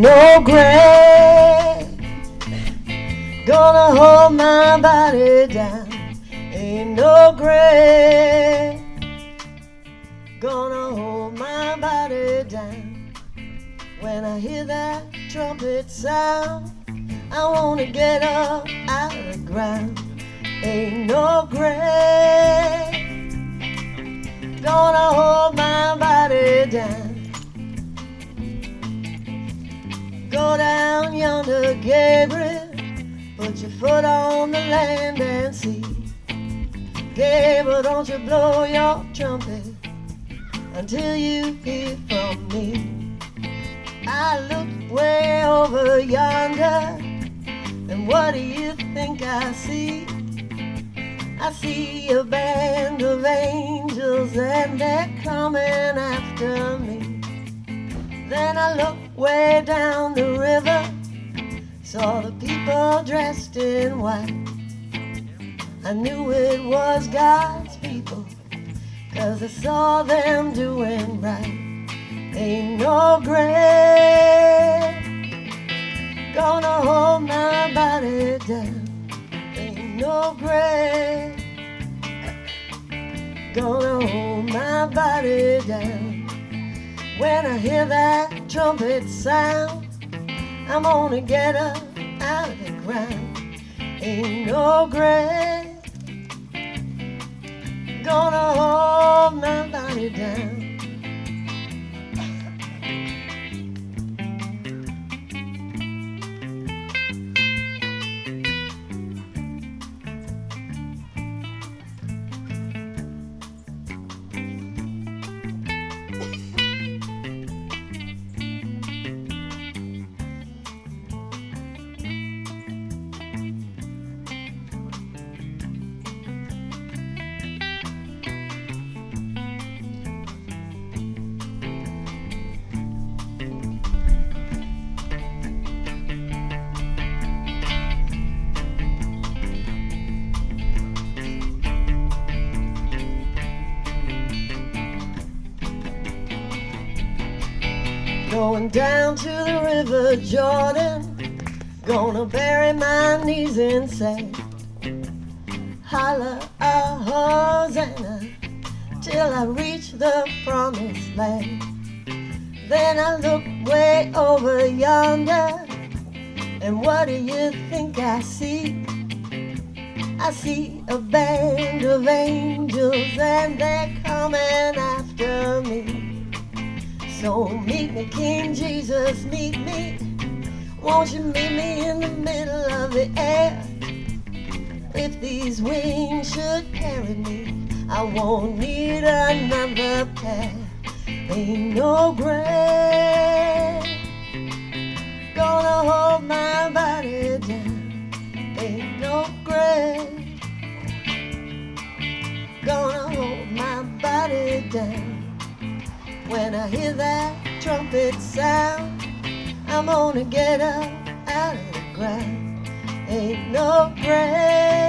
no grave gonna hold my body down. Ain't no grave gonna hold my body down. When I hear that trumpet sound, I wanna get up out of the ground. Ain't no grave gonna hold Gabriel. Put your foot on the land and see. Gabriel, don't you blow your trumpet until you hear from me. I look way over yonder, and what do you think I see? I see a band of angels, and they're coming after me. Then I look way down the river, saw the people dressed in white. I knew it was God's people, cause I saw them doing right. Ain't no grave gonna hold my body down. Ain't no grave gonna hold my body down. When I hear that trumpet sound, I'm gonna get up out of the ground. Ain't no grave gonna hold my body down. Going down to the river Jordan, gonna bury my knees in sand. Holla a Hosanna till I reach the promised land. Then I look way over yonder, and what do you think I see? I see a band of angels, and they're coming after me. So meet me, King Jesus, meet me. Won't you meet me in the middle of the air? If these wings should carry me, I won't need another pair. Ain't no grave gonna hold my body down. Ain't no grave gonna hold my body down. When I hear that trumpet sound, I'm gonna get up out of the ground. Ain't no grave